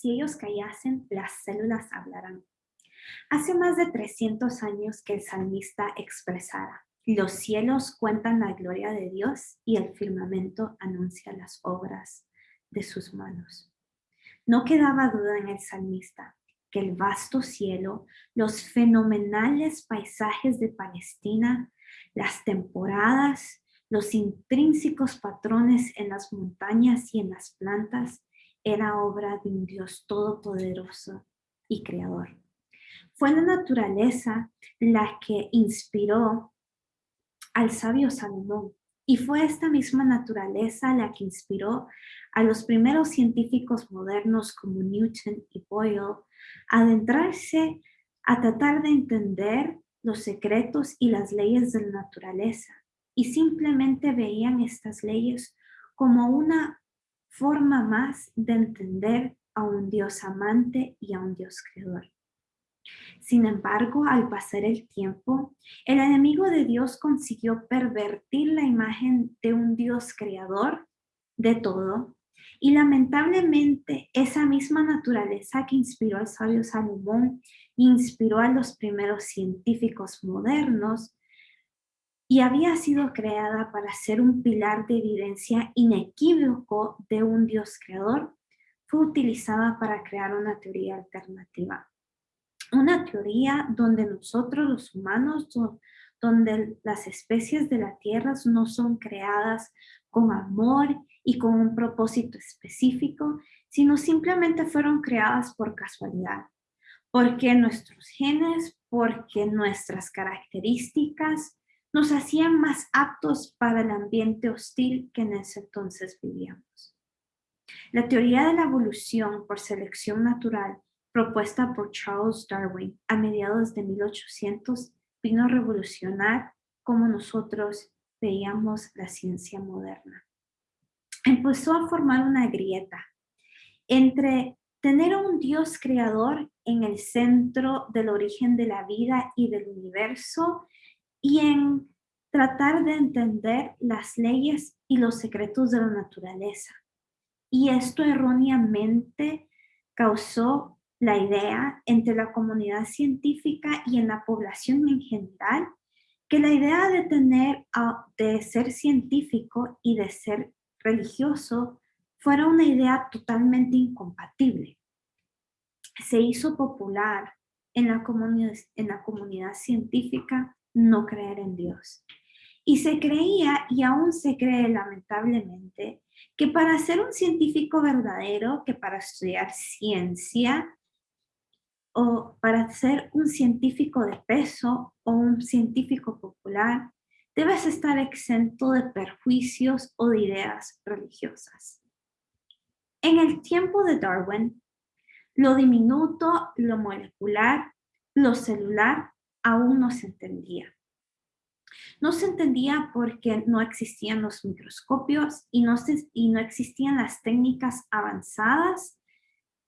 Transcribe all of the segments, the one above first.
si ellos callasen, las células hablarán. Hace más de 300 años que el salmista expresara, los cielos cuentan la gloria de Dios y el firmamento anuncia las obras de sus manos. No quedaba duda en el salmista que el vasto cielo, los fenomenales paisajes de Palestina, las temporadas, los intrínsecos patrones en las montañas y en las plantas, era obra de un Dios todopoderoso y creador. Fue la naturaleza la que inspiró al sabio Salomón y fue esta misma naturaleza la que inspiró a los primeros científicos modernos como Newton y Boyle a adentrarse a tratar de entender los secretos y las leyes de la naturaleza y simplemente veían estas leyes como una forma más de entender a un Dios amante y a un Dios creador. Sin embargo, al pasar el tiempo, el enemigo de Dios consiguió pervertir la imagen de un Dios creador de todo y lamentablemente esa misma naturaleza que inspiró al sabio Salomón, inspiró a los primeros científicos modernos y había sido creada para ser un pilar de evidencia inequívoco de un Dios creador, fue utilizada para crear una teoría alternativa. Una teoría donde nosotros los humanos, donde las especies de la Tierra no son creadas con amor y con un propósito específico, sino simplemente fueron creadas por casualidad, porque nuestros genes, porque nuestras características nos hacían más aptos para el ambiente hostil que en ese entonces vivíamos. La teoría de la evolución por selección natural propuesta por Charles Darwin a mediados de 1800, vino a revolucionar como nosotros veíamos la ciencia moderna. Empezó a formar una grieta entre tener un Dios creador en el centro del origen de la vida y del universo y en tratar de entender las leyes y los secretos de la naturaleza. Y esto erróneamente causó la idea entre la comunidad científica y en la población en general que la idea de tener, de ser científico y de ser religioso fuera una idea totalmente incompatible. Se hizo popular en la, en la comunidad científica no creer en Dios. Y se creía, y aún se cree lamentablemente, que para ser un científico verdadero, que para estudiar ciencia, o para ser un científico de peso o un científico popular, debes estar exento de perjuicios o de ideas religiosas. En el tiempo de Darwin, lo diminuto, lo molecular, lo celular aún no se entendía. No se entendía porque no existían los microscopios y no, y no existían las técnicas avanzadas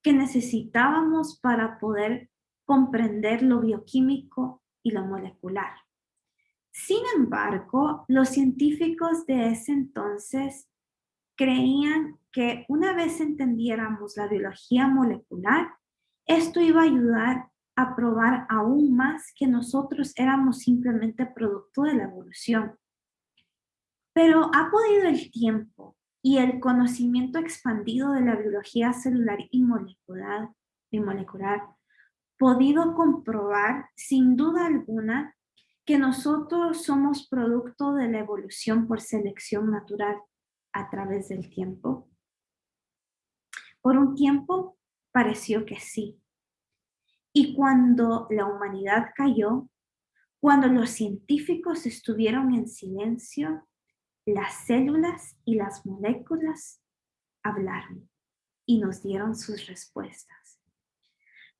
que necesitábamos para poder comprender lo bioquímico y lo molecular. Sin embargo, los científicos de ese entonces creían que una vez entendiéramos la biología molecular, esto iba a ayudar a probar aún más que nosotros éramos simplemente producto de la evolución. Pero ha podido el tiempo y el conocimiento expandido de la biología celular y molecular, molecular podido comprobar sin duda alguna que nosotros somos producto de la evolución por selección natural a través del tiempo? Por un tiempo pareció que sí. Y cuando la humanidad cayó, cuando los científicos estuvieron en silencio, las células y las moléculas hablaron y nos dieron sus respuestas.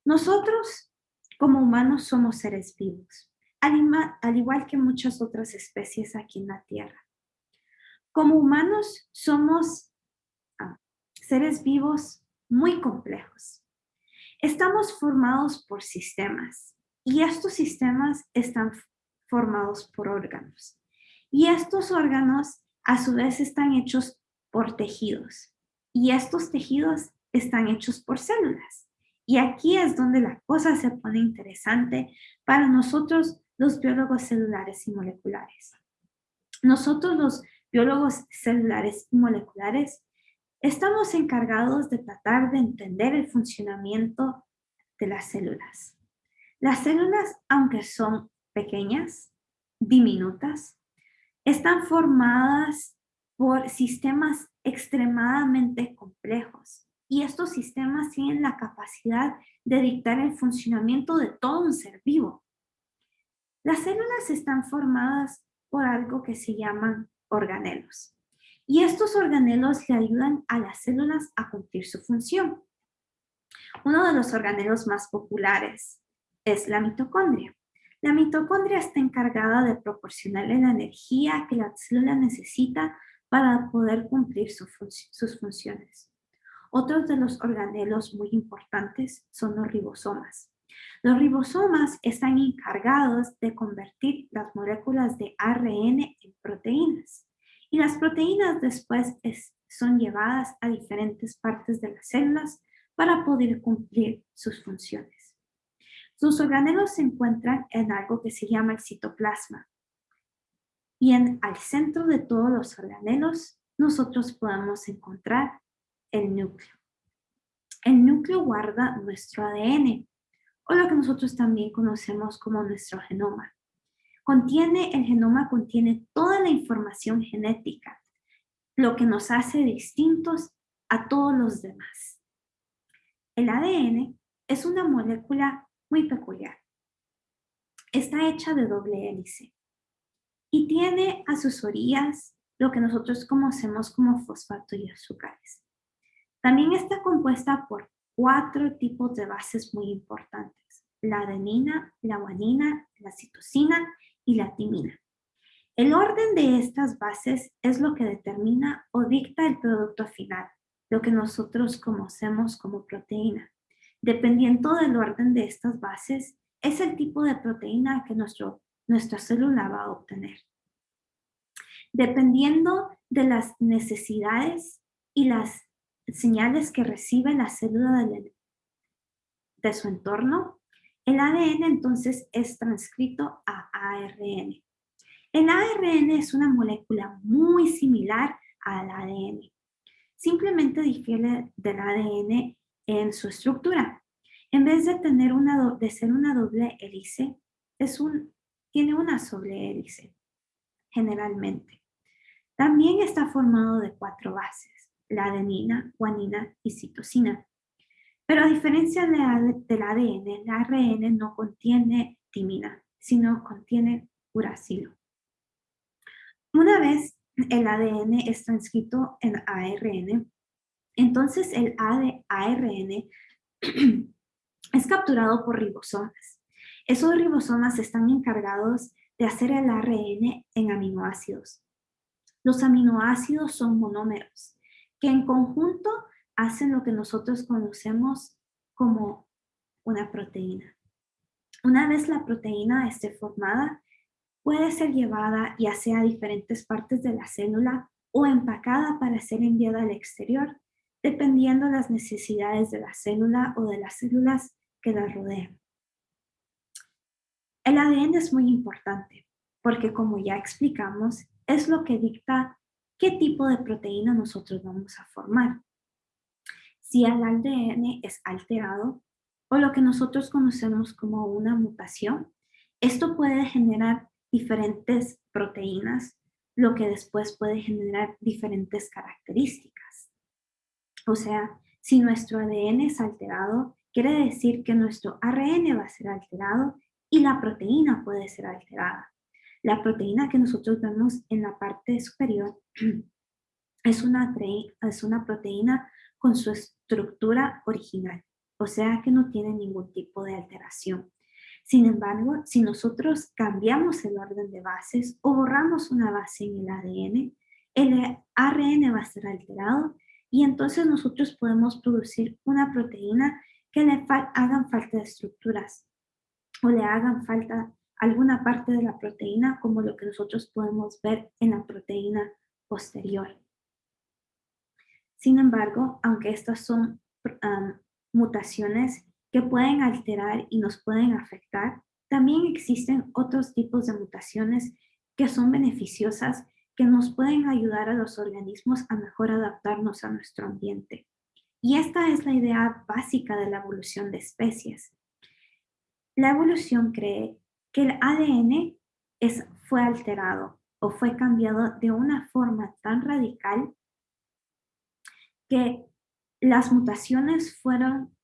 Nosotros como humanos somos seres vivos, al igual que muchas otras especies aquí en la Tierra. Como humanos somos ah, seres vivos muy complejos. Estamos formados por sistemas y estos sistemas están formados por órganos. Y estos órganos a su vez están hechos por tejidos. Y estos tejidos están hechos por células. Y aquí es donde la cosa se pone interesante para nosotros los biólogos celulares y moleculares. Nosotros los biólogos celulares y moleculares estamos encargados de tratar de entender el funcionamiento de las células. Las células, aunque son pequeñas, diminutas, están formadas por sistemas extremadamente complejos y estos sistemas tienen la capacidad de dictar el funcionamiento de todo un ser vivo. Las células están formadas por algo que se llaman organelos. Y estos organelos le ayudan a las células a cumplir su función. Uno de los organelos más populares es la mitocondria. La mitocondria está encargada de proporcionarle la energía que la célula necesita para poder cumplir sus funciones. Otros de los organelos muy importantes son los ribosomas. Los ribosomas están encargados de convertir las moléculas de ARN en proteínas. Y las proteínas después son llevadas a diferentes partes de las células para poder cumplir sus funciones. Sus organelos se encuentran en algo que se llama el citoplasma. Y en, al centro de todos los organelos nosotros podemos encontrar el núcleo. El núcleo guarda nuestro ADN, o lo que nosotros también conocemos como nuestro genoma. Contiene, el genoma contiene toda la información genética, lo que nos hace distintos a todos los demás. El ADN es una molécula muy peculiar. Está hecha de doble hélice y tiene a sus orillas lo que nosotros conocemos como fosfato y azúcares. También está compuesta por cuatro tipos de bases muy importantes, la adenina, la guanina, la citosina y la timina. El orden de estas bases es lo que determina o dicta el producto final, lo que nosotros conocemos como proteína. Dependiendo del orden de estas bases, es el tipo de proteína que nuestra célula va a obtener. Dependiendo de las necesidades y las señales que recibe la célula de su entorno, el ADN entonces es transcrito a ARN. El ARN es una molécula muy similar al ADN. Simplemente difiere del ADN en su estructura. En vez de, tener una, de ser una doble hélice, es un, tiene una sola hélice, generalmente. También está formado de cuatro bases la adenina, guanina y citosina. Pero a diferencia del ADN, el ARN no contiene timina, sino contiene uracilo. Una vez el ADN es transcrito en ARN, entonces el ARN es capturado por ribosomas. Esos ribosomas están encargados de hacer el ARN en aminoácidos. Los aminoácidos son monómeros que en conjunto hacen lo que nosotros conocemos como una proteína. Una vez la proteína esté formada, puede ser llevada ya sea a diferentes partes de la célula o empacada para ser enviada al exterior, dependiendo las necesidades de la célula o de las células que la rodean. El ADN es muy importante porque como ya explicamos, es lo que dicta qué tipo de proteína nosotros vamos a formar. Si el ADN es alterado o lo que nosotros conocemos como una mutación, esto puede generar diferentes proteínas, lo que después puede generar diferentes características. O sea, si nuestro ADN es alterado, quiere decir que nuestro ARN va a ser alterado y la proteína puede ser alterada. La proteína que nosotros vemos en la parte superior es una, es una proteína con su estructura original, o sea que no tiene ningún tipo de alteración. Sin embargo, si nosotros cambiamos el orden de bases o borramos una base en el ADN, el ARN va a ser alterado y entonces nosotros podemos producir una proteína que le hagan falta de estructuras o le hagan falta alguna parte de la proteína como lo que nosotros podemos ver en la proteína posterior. Sin embargo, aunque estas son mutaciones que pueden alterar y nos pueden afectar, también existen otros tipos de mutaciones que son beneficiosas, que nos pueden ayudar a los organismos a mejor adaptarnos a nuestro ambiente. Y esta es la idea básica de la evolución de especies. La evolución cree que el ADN es, fue alterado o fue cambiado de una forma tan radical que las mutaciones fueron,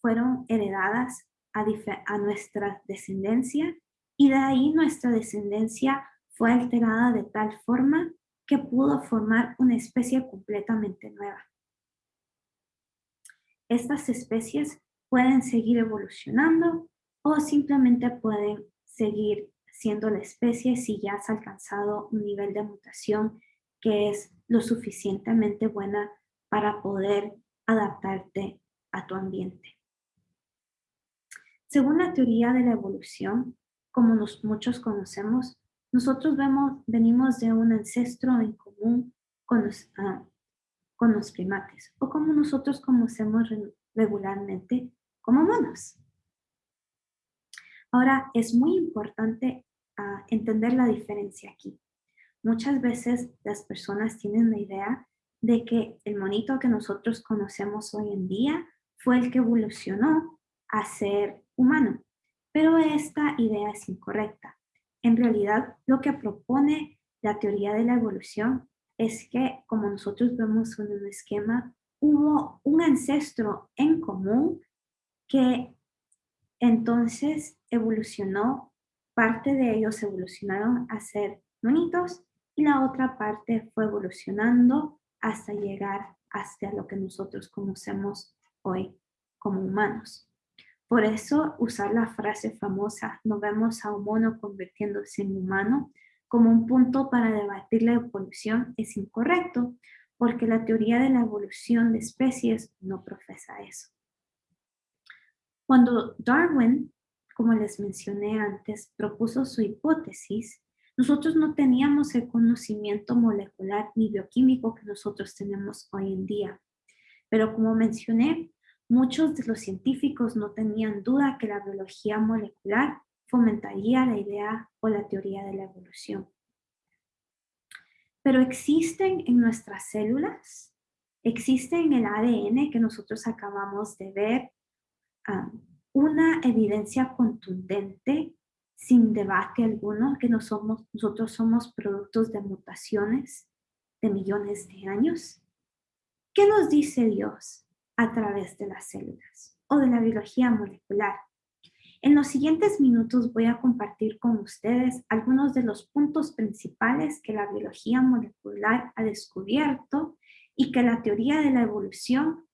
fueron heredadas a, a nuestra descendencia y de ahí nuestra descendencia fue alterada de tal forma que pudo formar una especie completamente nueva. Estas especies pueden seguir evolucionando o simplemente pueden seguir siendo la especie si ya has alcanzado un nivel de mutación que es lo suficientemente buena para poder adaptarte a tu ambiente. Según la teoría de la evolución, como muchos conocemos, nosotros venimos de un ancestro en común con los, ah, con primates, o como nosotros conocemos regularmente como monos. Ahora, es muy importante ah, entender la diferencia aquí. Muchas veces las personas tienen la idea de que el monito que nosotros conocemos hoy en día fue el que evolucionó a ser humano. Pero esta idea es incorrecta. En realidad, lo que propone la teoría de la evolución es que, como nosotros vemos en un esquema, hubo un ancestro en común que entonces evolucionó, parte de ellos evolucionaron a ser monitos y la otra parte fue evolucionando hasta llegar hasta lo que nosotros conocemos hoy como humanos. Por eso usar la frase famosa, no vemos a un mono convirtiéndose en humano, como un punto para debatir la evolución es incorrecto, porque la teoría de la evolución de especies no profesa eso. Cuando Darwin, como les mencioné antes, propuso su hipótesis, nosotros no teníamos el conocimiento molecular ni bioquímico que nosotros tenemos hoy en día. Pero como mencioné, muchos de los científicos no tenían duda que la biología molecular fomentaría la idea o la teoría de la evolución. Pero existen en nuestras células, existe en el ADN que nosotros acabamos de ver, ah, una evidencia contundente sin debate alguno que no somos, nosotros somos productos de mutaciones de millones de años? ¿Qué nos dice Dios a través de las células o de la biología molecular? En los siguientes minutos voy a compartir con ustedes algunos de los puntos principales que la biología molecular ha descubierto y que la teoría de la evolución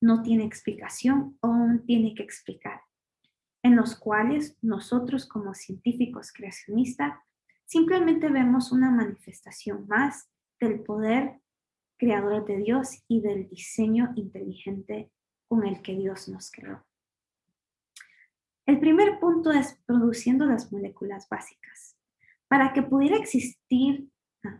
no tiene explicación o aún tiene que explicar en los cuales nosotros como científicos creacionistas simplemente vemos una manifestación más del poder creador de Dios y del diseño inteligente con el que Dios nos creó. El primer punto es produciendo las moléculas básicas. Para que pudiera existir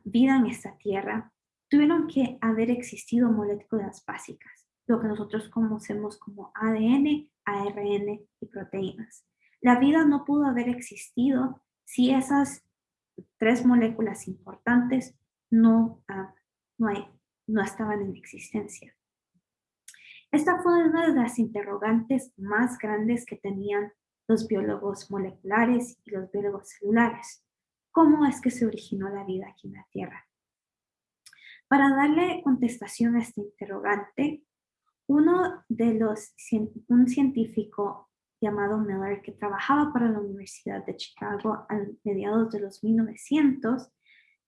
vida en esta tierra, tuvieron que haber existido moléculas básicas, lo que nosotros conocemos como ADN, ARN y proteínas. La vida no pudo haber existido si esas tres moléculas importantes no, ah, no, estaban en existencia. Esta fue una de las interrogantes más grandes que tenían los biólogos moleculares y los biólogos celulares. ¿Cómo es que se originó la vida aquí en la Tierra? Para darle contestación a este interrogante, uno de los, un científico llamado Miller que trabajaba para la Universidad de Chicago a mediados de los 1900,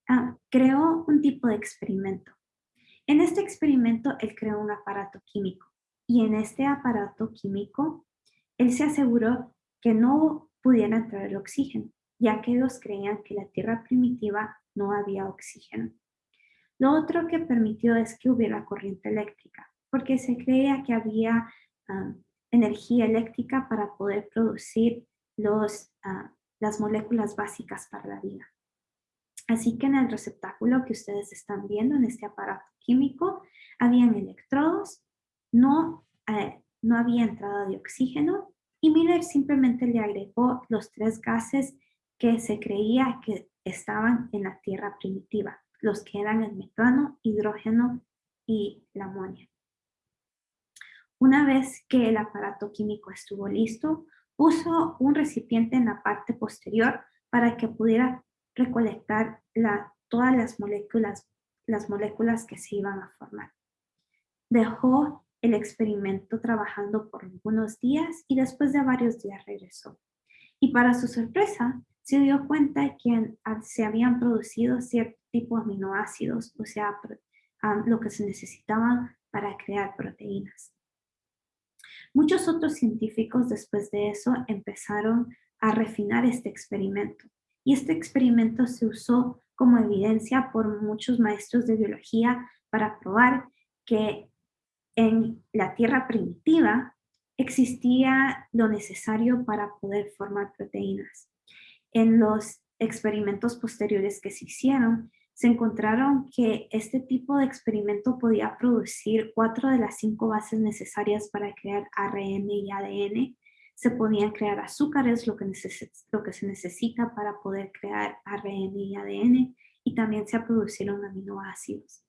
ah, creó un tipo de experimento. En este experimento él creó un aparato químico y en este aparato químico él se aseguró que no pudiera entrar el oxígeno, ya que ellos creían que la Tierra primitiva no había oxígeno. Lo otro que permitió es que hubiera corriente eléctrica, porque se creía que había ah, energía eléctrica para poder producir los, ah, las moléculas básicas para la vida. Así que en el receptáculo que ustedes están viendo en este aparato químico, habían electrodos, no eh, no había entrada de oxígeno y Miller simplemente le agregó los tres gases que se creía que estaban en la Tierra primitiva, los que eran el metano, hidrógeno y la amonia. Una vez que el aparato químico estuvo listo, puso un recipiente en la parte posterior para que pudiera recolectar todas las moléculas, las moléculas que se iban a formar. Dejó el experimento trabajando por algunos días y después de varios días regresó. Y para su sorpresa, se dio cuenta que se habían producido cierto tipo de aminoácidos, o sea, lo que se necesitaban para crear proteínas. Muchos otros científicos después de eso empezaron a refinar este experimento y este experimento se usó como evidencia por muchos maestros de biología para probar que en la Tierra primitiva existía lo necesario para poder formar proteínas. En los experimentos posteriores que se hicieron, se encontraron que este tipo de experimento podía producir cuatro de las cinco bases necesarias para crear ARN y ADN. Se podían crear azúcares, lo que, lo que se necesita para poder crear ARN y ADN, y también se produjeron aminoácidos.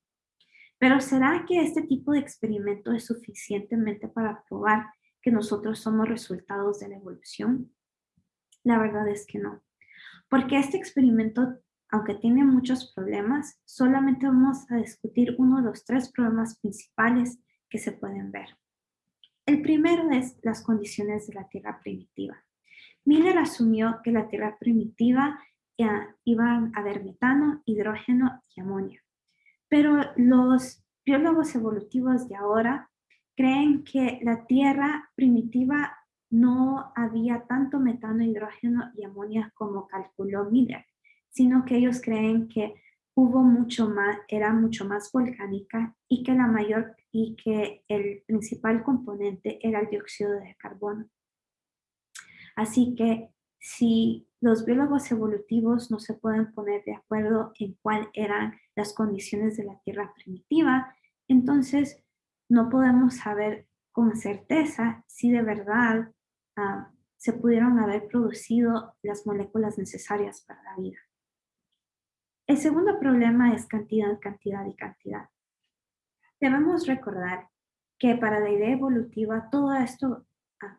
Pero ¿será que este tipo de experimento es suficientemente para probar que nosotros somos resultados de la evolución? La verdad es que no. Porque este experimento aunque tiene muchos problemas, solamente vamos a discutir uno de los tres problemas principales que se pueden ver. El primero es las condiciones de la Tierra primitiva. Miller asumió que la Tierra primitiva iba a haber metano, hidrógeno y amonio. Pero los biólogos evolutivos de ahora creen que la Tierra primitiva no había tanto metano, hidrógeno y amonio como calculó Miller sino que ellos creen que hubo mucho más, era mucho más volcánica y que la mayor y que el principal componente era el dióxido de carbono. Así que si los biólogos evolutivos no se pueden poner de acuerdo en cuáles eran las condiciones de la Tierra primitiva, entonces no podemos saber con certeza si de verdad ah, se pudieron haber producido las moléculas necesarias para la vida. El segundo problema es cantidad, cantidad y cantidad. Debemos recordar que para la idea evolutiva todo esto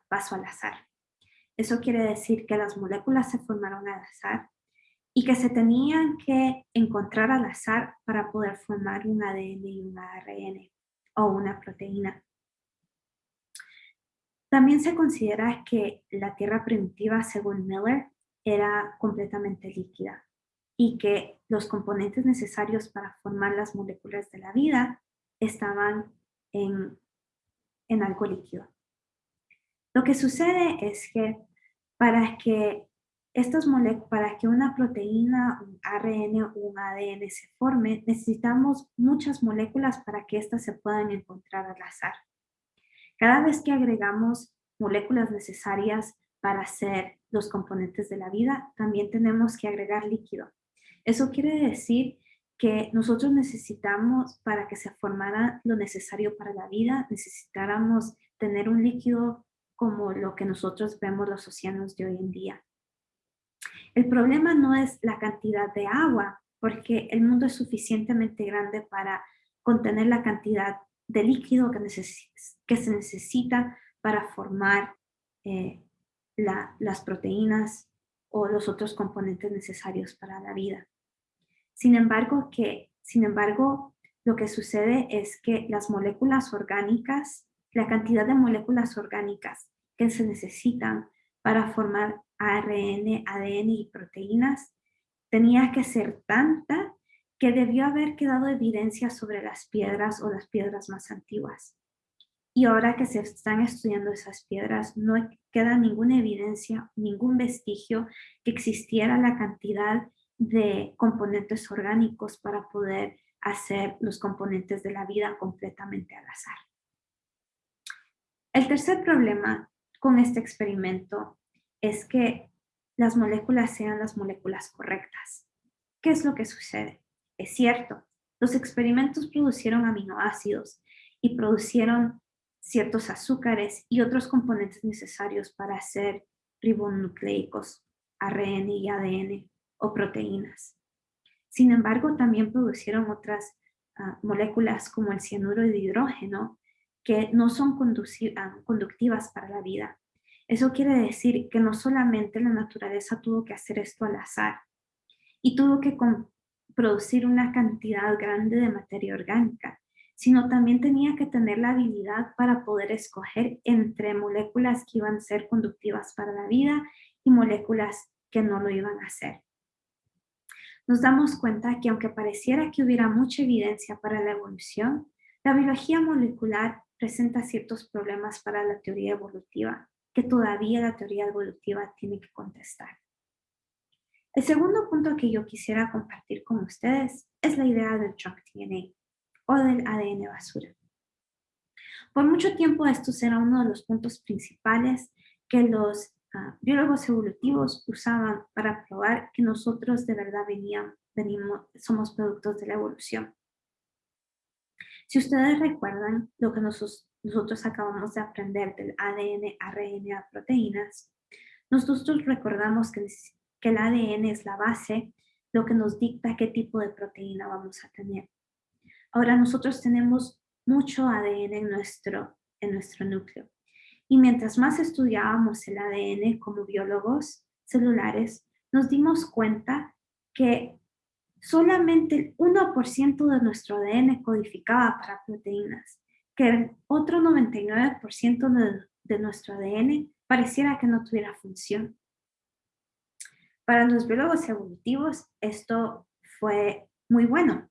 pasó al azar. Eso quiere decir que las moléculas se formaron al azar y que se tenían que encontrar al azar para poder formar un ADN y un ARN o una proteína. También se considera que la Tierra primitiva, según Miller, era completamente líquida y que los componentes necesarios para formar las moléculas de la vida estaban en, en algo líquido. Lo que sucede es que para que estas para que una proteína, un ARN o un ADN se forme, necesitamos muchas moléculas para que éstas se puedan encontrar al azar. Cada vez que agregamos moléculas necesarias para hacer los componentes de la vida, también tenemos que agregar líquido. Eso quiere decir que nosotros necesitamos, para que se formara lo necesario para la vida, necesitáramos tener un líquido como lo que nosotros vemos los océanos de hoy en día. El problema no es la cantidad de agua, porque el mundo es suficientemente grande para contener la cantidad de líquido que, se necesita para formar eh, las proteínas o los otros componentes necesarios para la vida. Sin embargo, que, sin embargo, lo que sucede es que las moléculas orgánicas, la cantidad de moléculas orgánicas que se necesitan para formar ARN, ADN y proteínas tenía que ser tanta que debió haber quedado evidencia sobre las piedras o las piedras más antiguas. Y ahora que se están estudiando esas piedras, no queda ninguna evidencia, ningún vestigio que existiera la cantidad de componentes orgánicos para poder hacer los componentes de la vida completamente al azar. El tercer problema con este experimento es que las moléculas sean las moléculas correctas. ¿Qué es lo que sucede? Es cierto, los experimentos producieron aminoácidos y producieron ciertos azúcares y otros componentes necesarios para hacer ribonucleicos, ARN y ADN o proteínas. Sin embargo, también producieron otras ah, moléculas como el cianuro de hidrógeno que no son ah, conductivas para la vida. Eso quiere decir que no solamente la naturaleza tuvo que hacer esto al azar y tuvo que producir una cantidad grande de materia orgánica, sino también tenía que tener la habilidad para poder escoger entre moléculas que iban a ser conductivas para la vida y moléculas que no lo iban a hacer. Nos damos cuenta que aunque pareciera que hubiera mucha evidencia para la evolución, la biología molecular presenta ciertos problemas para la teoría evolutiva, que todavía la teoría evolutiva tiene que contestar. El segundo punto que yo quisiera compartir con ustedes es la idea del junk DNA o del ADN basura. Por mucho tiempo esto será uno de los puntos principales que los ah, biólogos evolutivos usaban para probar que nosotros de verdad veníamos, venimos, somos productos de la evolución. Si ustedes recuerdan lo que nosotros, nosotros acabamos de aprender del ADN, ARN a proteínas, nosotros recordamos que, que el ADN es la base, lo que nos dicta qué tipo de proteína vamos a tener. Ahora nosotros tenemos mucho ADN en nuestro, en nuestro núcleo. Y mientras más estudiábamos el ADN como biólogos celulares, nos dimos cuenta que solamente el 1% de nuestro ADN codificaba para proteínas, que el otro 99% de, de nuestro ADN pareciera que no tuviera función. Para los biólogos evolutivos esto fue muy bueno,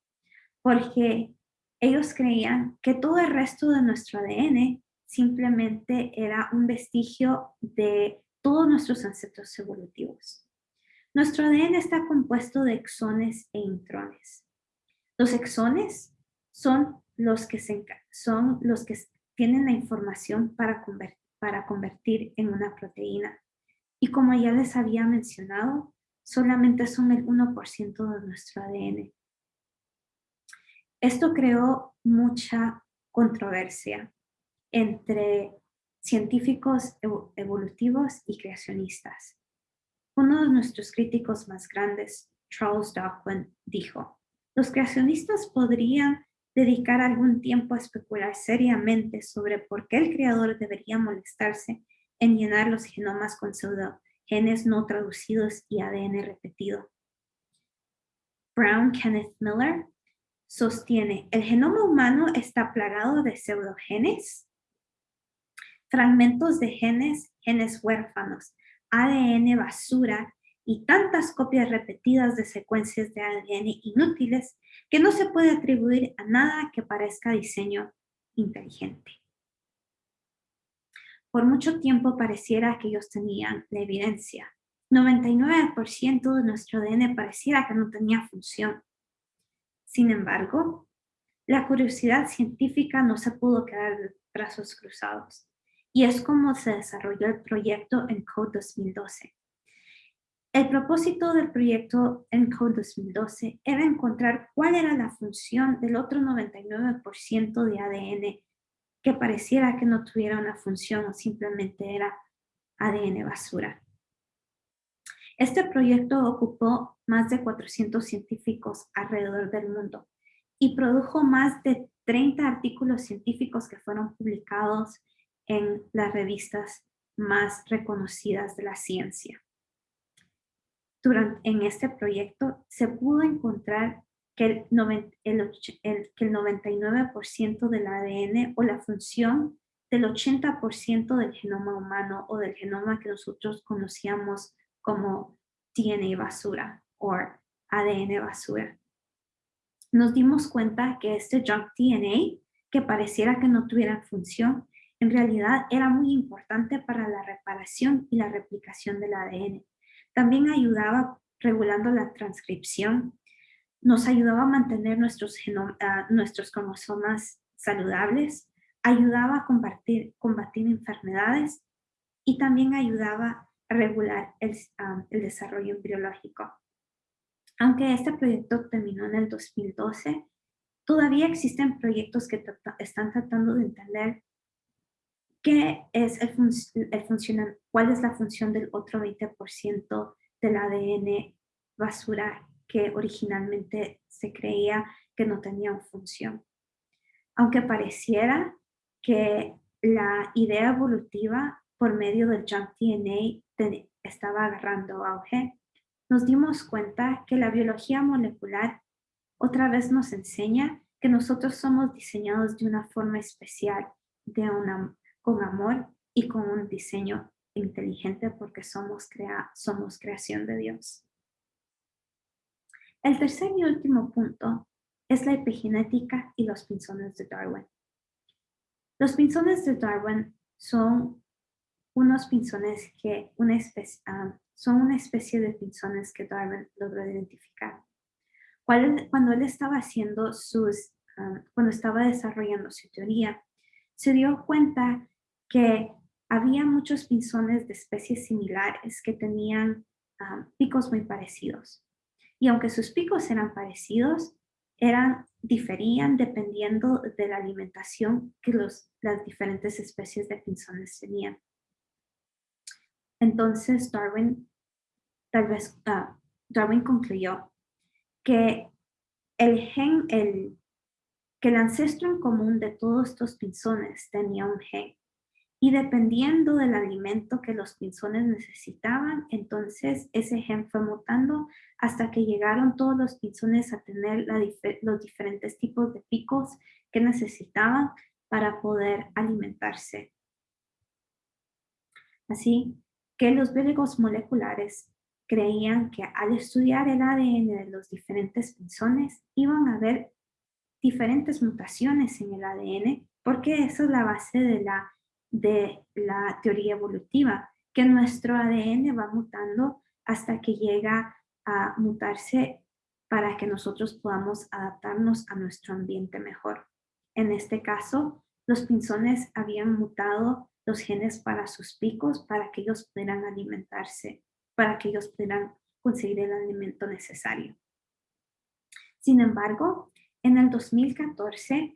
porque ellos creían que todo el resto de nuestro ADN simplemente era un vestigio de todos nuestros ancestros evolutivos. Nuestro ADN está compuesto de exones e intrones. Los exones son los que, son los que tienen la información para, para convertir en una proteína. Y como ya les había mencionado, solamente son el 1% de nuestro ADN. Esto creó mucha controversia entre científicos evolutivos y creacionistas. Uno de nuestros críticos más grandes, Charles Darwin, dijo, los creacionistas podrían dedicar algún tiempo a especular seriamente sobre por qué el creador debería molestarse en llenar los genomas con pseudogenes no traducidos y ADN repetido. Brown Kenneth Miller sostiene, el genoma humano está plagado de pseudogenes, fragmentos de genes, genes huérfanos, ADN basura y tantas copias repetidas de secuencias de ADN inútiles que no se puede atribuir a nada que parezca diseño inteligente. Por mucho tiempo pareciera que ellos tenían la evidencia. 99% de nuestro ADN pareciera que no tenía función. Sin embargo, la curiosidad científica no se pudo quedar de brazos cruzados. Y es como se desarrolló el proyecto ENCODE 2012. El propósito del proyecto ENCODE 2012 era encontrar cuál era la función del otro 99% de ADN que pareciera que no tuviera una función o simplemente era ADN basura. Este proyecto ocupó más de 400 científicos alrededor del mundo y produjo más de 30 artículos científicos que fueron publicados en las revistas más reconocidas de la ciencia. Durante, en este proyecto se pudo encontrar que el, que el 99% del ADN o la función del 80% del genoma humano o del genoma que nosotros conocíamos como DNA basura o ADN basura. Nos dimos cuenta que este junk DNA, que pareciera que no tuviera función, en realidad era muy importante para la reparación y la replicación del ADN. También ayudaba regulando la transcripción, nos ayudaba a mantener nuestros, ah, nuestros cromosomas saludables, ayudaba a combatir, combatir enfermedades y también ayudaba regular el, desarrollo embriológico. Aunque este proyecto terminó en el 2012, todavía existen proyectos que están tratando de entender ¿Qué es el, el ¿Cuál es la función del otro 20% del ADN basura que originalmente se creía que no tenía función? Aunque pareciera que la idea evolutiva por medio del junk DNA estaba agarrando auge, nos dimos cuenta que la biología molecular otra vez nos enseña que nosotros somos diseñados de una forma especial, de una, con amor y con un diseño inteligente porque somos, crea, somos creación de Dios. El tercer y último punto es la epigenética y los pinzones de Darwin. Los pinzones de Darwin son unos pinzones que una especie, ah, son una especie de pinzones que Darwin logró identificar. Cuando él estaba haciendo sus, ah, cuando estaba desarrollando su teoría, se dio cuenta que había muchos pinzones de especies similares que tenían ah, picos muy parecidos. Y aunque sus picos eran parecidos, eran, diferían dependiendo de la alimentación que los, las diferentes especies de pinzones tenían. Entonces Darwin, tal vez, ah, Darwin concluyó que el gen, el, que el ancestro en común de todos estos pinzones tenía un gen y dependiendo del alimento que los pinzones necesitaban, entonces ese gen fue mutando hasta que llegaron todos los pinzones a tener los diferentes tipos de picos que necesitaban para poder alimentarse. Así que los biólogos moleculares creían que al estudiar el ADN de los diferentes pinzones iban a ver diferentes mutaciones en el ADN porque esa es la base de la de la teoría evolutiva, que nuestro ADN va mutando hasta que llega a mutarse para que nosotros podamos adaptarnos a nuestro ambiente mejor. En este caso, los pinzones habían mutado los genes para sus picos para que ellos pudieran alimentarse, para que ellos pudieran conseguir el alimento necesario. Sin embargo, en el 2014,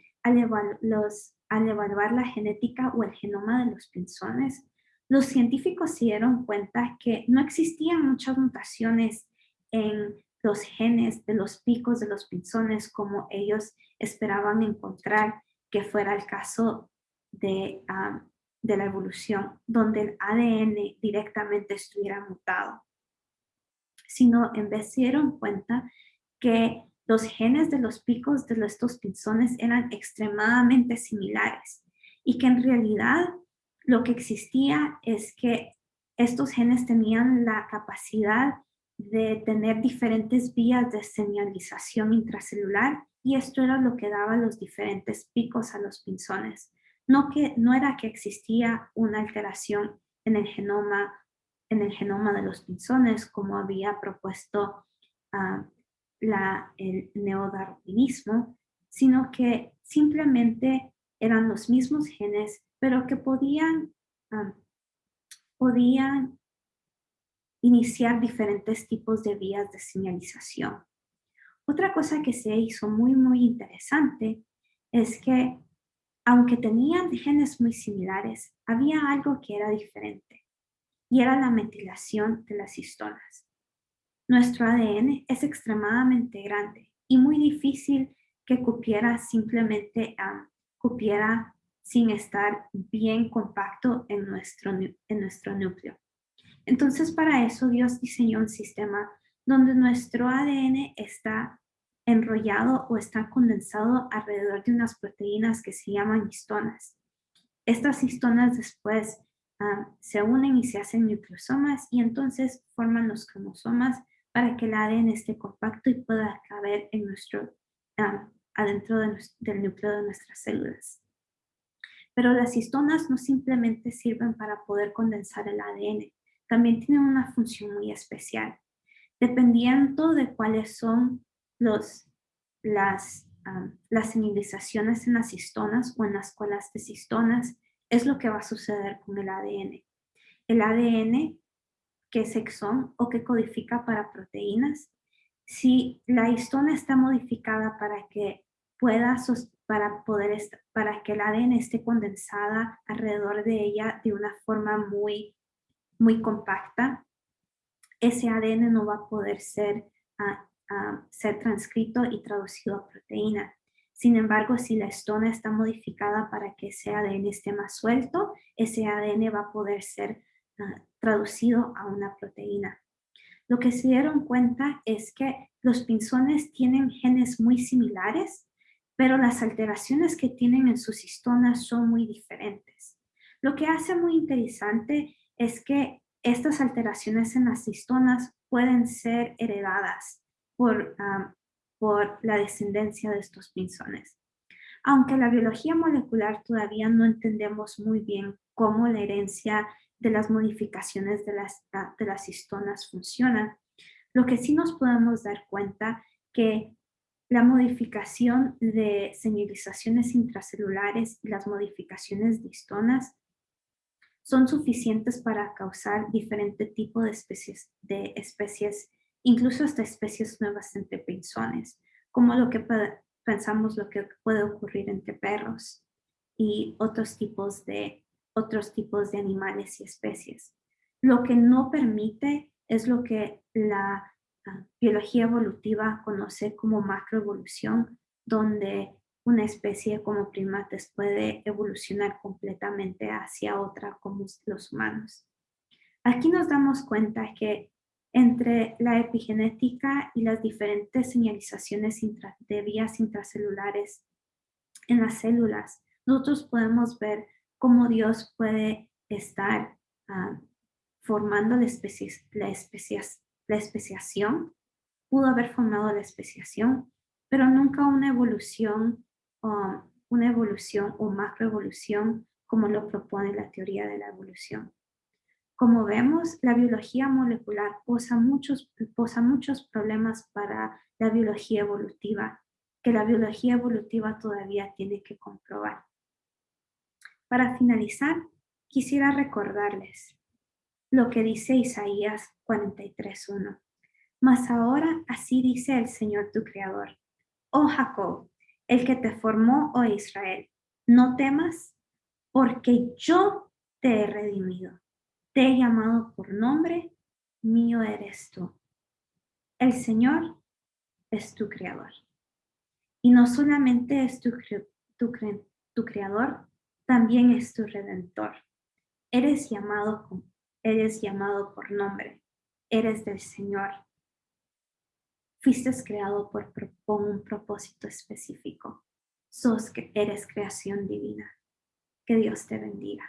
los al evaluar la genética o el genoma de los pinzones, los científicos se dieron cuenta que no existían muchas mutaciones en los genes de los picos de los pinzones como ellos esperaban encontrar que fuera el caso de, de la evolución, donde el ADN directamente estuviera mutado, sino en vez se dieron cuenta que los genes de los picos de estos pinzones eran extremadamente similares y que en realidad lo que existía es que estos genes tenían la capacidad de tener diferentes vías de señalización intracelular y esto era lo que daba los diferentes picos a los pinzones. No, que, no era que existía una alteración en el genoma, en el genoma de los pinzones como había propuesto uh, la, el neodarwinismo, sino que simplemente eran los mismos genes, pero que podían, podían iniciar diferentes tipos de vías de señalización. Otra cosa que se hizo muy, muy interesante es que aunque tenían genes muy similares, había algo que era diferente y era la metilación de las histonas. Nuestro ADN es extremadamente grande y muy difícil que cupiera simplemente uh, cupiera sin estar bien compacto en nuestro, en nuestro núcleo. Entonces, para eso Dios diseñó un sistema donde nuestro ADN está enrollado o está condensado alrededor de unas proteínas que se llaman histonas. Estas histonas después ah, se unen y se hacen nucleosomas y entonces forman los cromosomas para que el ADN esté compacto y pueda caber en nuestro, adentro del núcleo de nuestras células. Pero las histonas no simplemente sirven para poder condensar el ADN, también tienen una función muy especial. Dependiendo de cuáles son los, las, las señalizaciones en las histonas o en las colas de histonas, es lo que va a suceder con el ADN. El ADN que es exón o que codifica para proteínas. Si la histona está modificada para que pueda, para, poder para que el ADN esté condensada alrededor de ella de una forma muy, muy compacta, ese ADN no va a poder ser, ah, ah, ser transcrito y traducido a proteína. Sin embargo, si la estona está modificada para que ese ADN esté más suelto, ese ADN va a poder ser ah, traducido a una proteína. Lo que se dieron cuenta es que los pinzones tienen genes muy similares, pero las alteraciones que tienen en sus histonas son muy diferentes. Lo que hace muy interesante es que estas alteraciones en las histonas pueden ser heredadas por, por la descendencia de estos pinzones. Aunque la biología molecular todavía no entendemos muy bien cómo la herencia de las modificaciones de las, de las histonas funciona, lo que sí nos podemos dar cuenta que la modificación de señalizaciones intracelulares y las modificaciones de histonas son suficientes para causar diferente tipo de especies, de especies, incluso hasta especies nuevas entre pinzones, como lo que pensamos lo que puede ocurrir entre perros y otros tipos de, otros tipos de animales y especies. Lo que no permite es lo que la biología evolutiva conoce como macroevolución, donde una especie como primates puede evolucionar completamente hacia otra como los humanos. Aquí nos damos cuenta que entre la epigenética y las diferentes señalizaciones de vías intracelulares en las células, nosotros podemos ver cómo Dios puede estar ah, formando la, especie, la, especiación, pudo haber formado la especiación, pero nunca una evolución, o una evolución o macroevolución como lo propone la teoría de la evolución. Como vemos, la biología molecular posa muchos, posa muchos problemas para la biología evolutiva, que la biología evolutiva todavía tiene que comprobar. Para finalizar, quisiera recordarles lo que dice Isaías 43.1. Mas ahora así dice el Señor tu Creador. Oh Jacob, el que te formó, oh Israel, no temas, porque yo te he redimido. Te he llamado por nombre, mío eres tú. El Señor es tu Creador. Y no solamente es tu, Creador, también es tu Redentor. Eres llamado eres llamado por nombre, eres del Señor. Fuiste creado por, un propósito específico. Sos eres creación divina. Que Dios te bendiga.